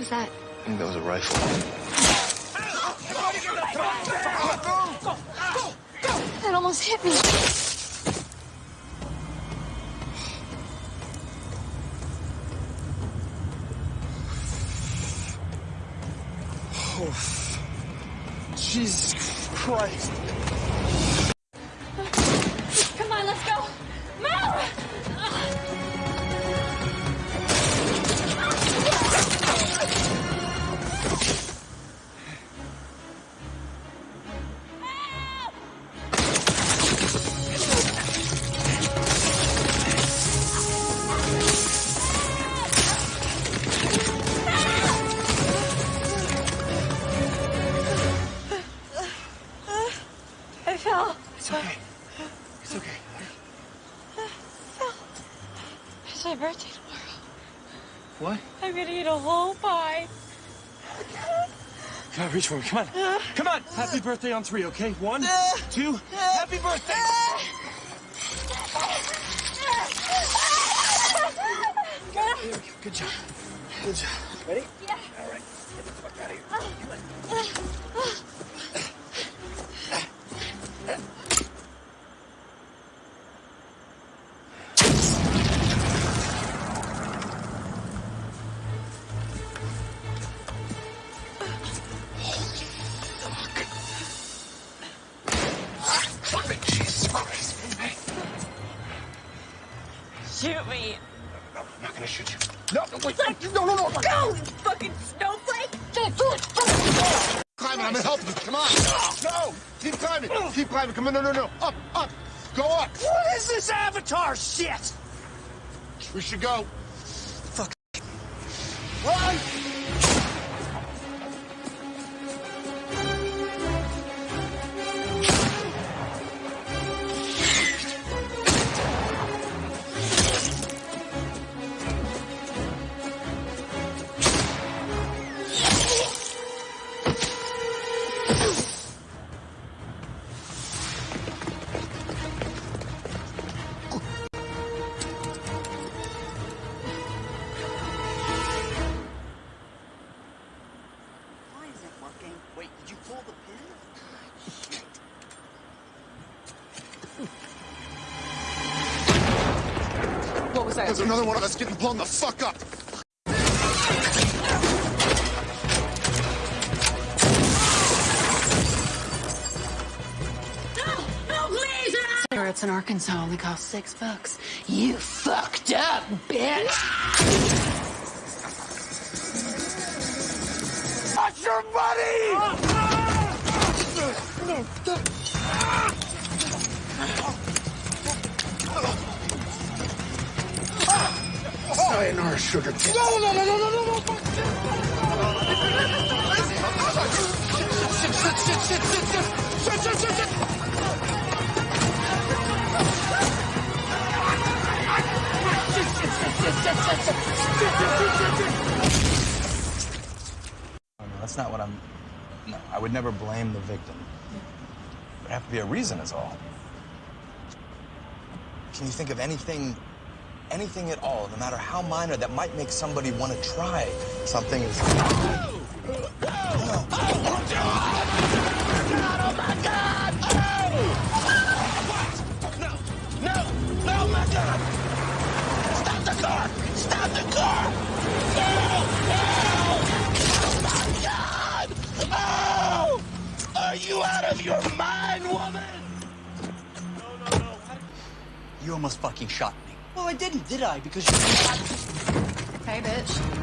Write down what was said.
was that? I think that was a rifle. That almost hit me. Oh, Jesus Christ. It's okay. It's okay. It's my birthday tomorrow. What? I'm gonna eat a whole pie. Come on, reach for me. Come on. Come on. Happy birthday on three, okay? One, two. Happy birthday. There we go. Good job. Good job. Ready? Yeah. All right. Get the fuck out of here. Shoot me. no, I'm not gonna shoot you. No, no, wait. No, no, no. Go, you fucking snowflake. Climbing, I'm gonna help you. Come on. No, keep climbing. Keep climbing. Come on, no, no, no. Up, up. Go up. What is this avatar shit? We should go. Fuck. Run! Was that? There's another one of us getting blown the fuck up. Cigarettes in Arkansas only cost six bucks. You fucked up, bitch! Watch your buddy! Sayonara, sugar tits. No, no, no, no, no, no, no. No, no, that's not what I'm. No, I would never blame the victim. There'd have to be a reason, is all. Can you think of anything, anything at all, no matter how minor, that might make somebody want to try something as. No, no, my God! Stop the car! Stop the car! No! No! Oh, my God! Oh! Are you out of your mind, woman? No, no, no. You almost fucking shot me. Well, I didn't, did I? Because you. Hey, bitch.